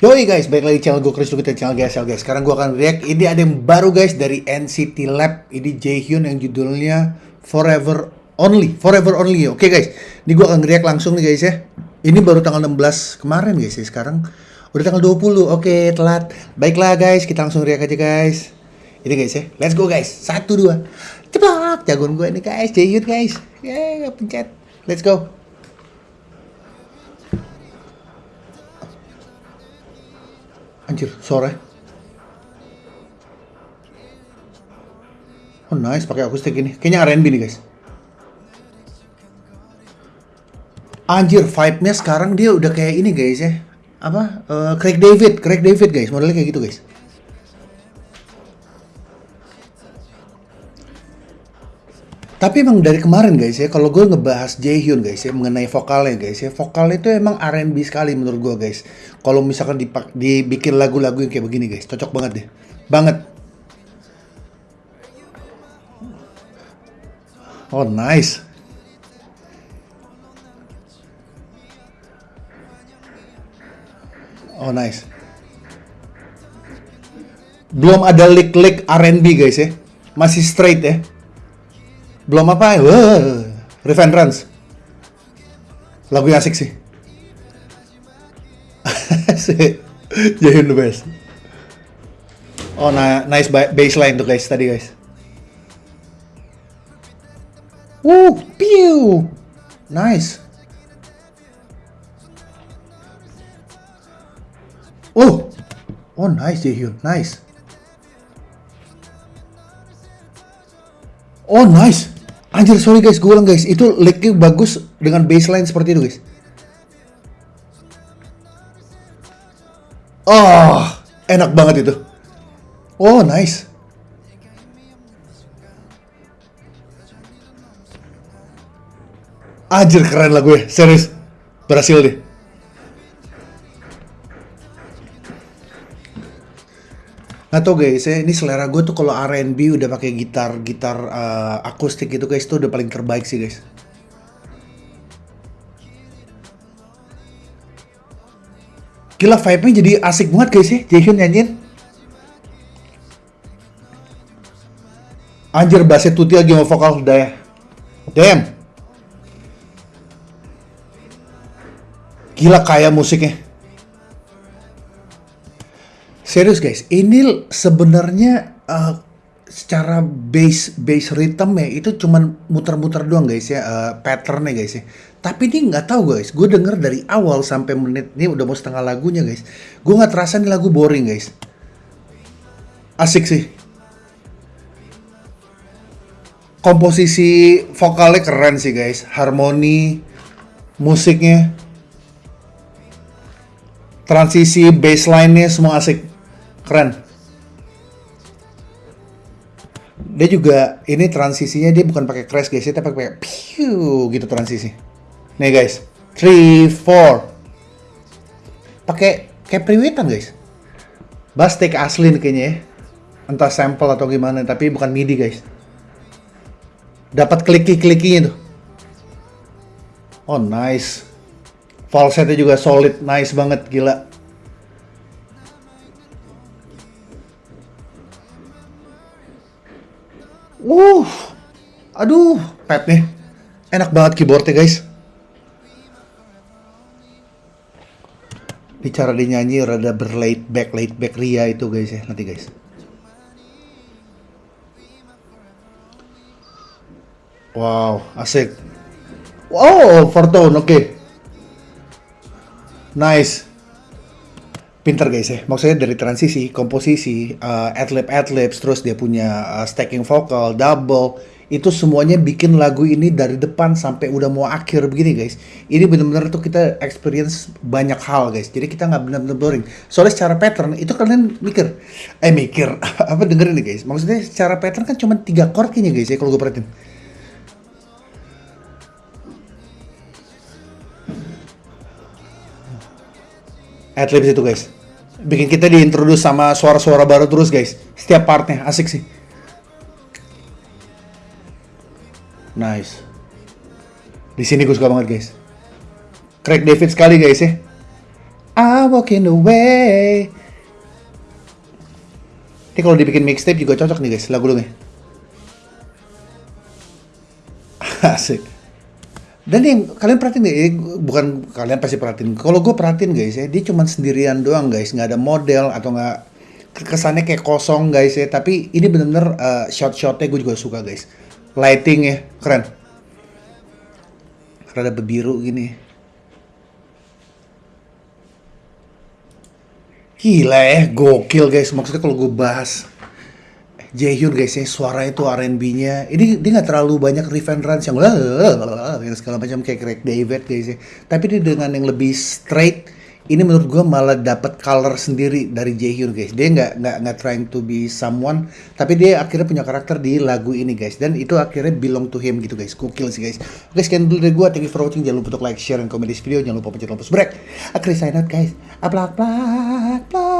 Yoi guys, balik lagi di channel gue Chris kita channel GSL guys. Sekarang gue akan react. Ini ada yang baru guys dari NCT Lab. Ini Jaehyun yang judulnya Forever Only. Forever Only. Ya. Oke okay, guys, ini gue akan react langsung nih guys ya. Ini baru tanggal 16 kemarin guys ya. Sekarang udah tanggal 20. Oke, okay, telat. Baiklah guys, kita langsung react aja guys. Ini guys ya. Let's go guys. Satu dua. Ceplok. Jagoan gue ini guys. Jaehyun guys. Yeay, pencet. Let's go. Anjir, sore. Oh nice, pakai akustik ini. Kayaknya R&B nih guys. Anjir, vibe-nya sekarang dia udah kayak ini guys ya. Apa? Uh, Craig David, Craig David guys. Modelnya kayak gitu guys. Tapi emang dari kemarin guys ya, kalau gue ngebahas Jaehyun guys ya, mengenai vokalnya guys ya, vokalnya itu emang R&B sekali menurut gue guys. Kalau misalkan dipak, dibikin lagu-lagu yang kayak begini guys, cocok banget deh. Banget. Oh nice. Oh nice. Belum ada lick-lick R&B guys ya. Masih straight ya. Belum apa ya? Revenge Lagu yang asik sih. Jaehyun the best. Oh, nah, nice baseline tuh guys tadi guys. Woo, pew. Nice. Oh. Oh, nice Jaehyun. Nice. Oh, nice. Anjir, sorry guys, gue ulang guys. Itu licknya bagus dengan baseline seperti itu guys. Oh, enak banget itu. Oh, nice. Anjir, keren lah gue. Serius. Berhasil deh. Nggak tau guys ya, ini selera gue tuh kalau R&B udah pakai gitar gitar uh, akustik gitu guys, itu udah paling terbaik sih guys. Gila vibe-nya jadi asik banget guys ya, Jaehyun nyanyiin. Anjir bassnya Tuti lagi mau vokal udah ya. Damn. Gila kayak musiknya. Serius guys, ini sebenarnya uh, secara base base rhythm ya itu cuman muter-muter doang guys ya uh, patternnya guys ya. Tapi ini nggak tahu guys, gue denger dari awal sampai menit ini udah mau setengah lagunya guys. Gue nggak terasa nih lagu boring guys. Asik sih. Komposisi vokalnya keren sih guys, harmoni, musiknya, transisi baseline-nya semua asik keren. Dia juga ini transisinya dia bukan pakai crash guys tapi pakai piu gitu transisi. Nih guys three four. Pakai kayak priwitan guys. Bass take asli nih kayaknya ya. Entah sampel atau gimana tapi bukan midi guys. Dapat kliki klikinya tuh. Oh nice. Falsetnya juga solid nice banget gila Uh, aduh, pet nih. Enak banget keyboardnya guys. Bicara dinyanyi rada berlate back, late back ria itu guys ya, nanti guys. Wow, asik. Wow, Fortune, oke. Okay. Nice pinter guys ya. Maksudnya dari transisi komposisi uh, adlib adlibs terus dia punya uh, stacking vokal double itu semuanya bikin lagu ini dari depan sampai udah mau akhir begini guys. Ini bener-bener tuh kita experience banyak hal guys. Jadi kita nggak bener-bener boring. Soalnya secara pattern itu kalian mikir eh mikir apa dengerin nih guys. Maksudnya secara pattern kan cuma tiga chord kayaknya guys ya kalau gue perhatiin. Adlibs itu guys bikin kita diintroduce sama suara-suara baru terus guys setiap partnya asik sih nice di sini gue suka banget guys Craig David sekali guys ya I walking away. Ini kalau dibikin mixtape juga cocok nih guys lagu lu nih. Asik. Dan yang kalian perhatiin? Eh, bukan kalian pasti perhatiin. Kalau gue perhatiin guys ya, dia cuma sendirian doang guys, nggak ada model atau nggak kesannya kayak kosong guys ya. Tapi ini bener-bener uh, shot-shotnya gue juga suka guys. Lighting ya keren. Rada bebiru gini. Gila ya, gokil guys. Maksudnya kalau gue bahas Jaehyun guys ya, suara itu R&B-nya. Ini dia nggak terlalu banyak riff and runs yang yang segala macam kayak Craig David guys ya. Tapi dia dengan yang lebih straight, ini menurut gue malah dapat color sendiri dari Jaehyun guys. Dia nggak nggak nggak trying to be someone, tapi dia akhirnya punya karakter di lagu ini guys. Dan itu akhirnya belong to him gitu guys. Gokil sih guys. Oke sekian dulu dari gue. Thank you for watching. Jangan lupa untuk like, share, dan komen di video. Jangan lupa pencet tombol subscribe. Akhirnya sign out guys. Aplak, aplak.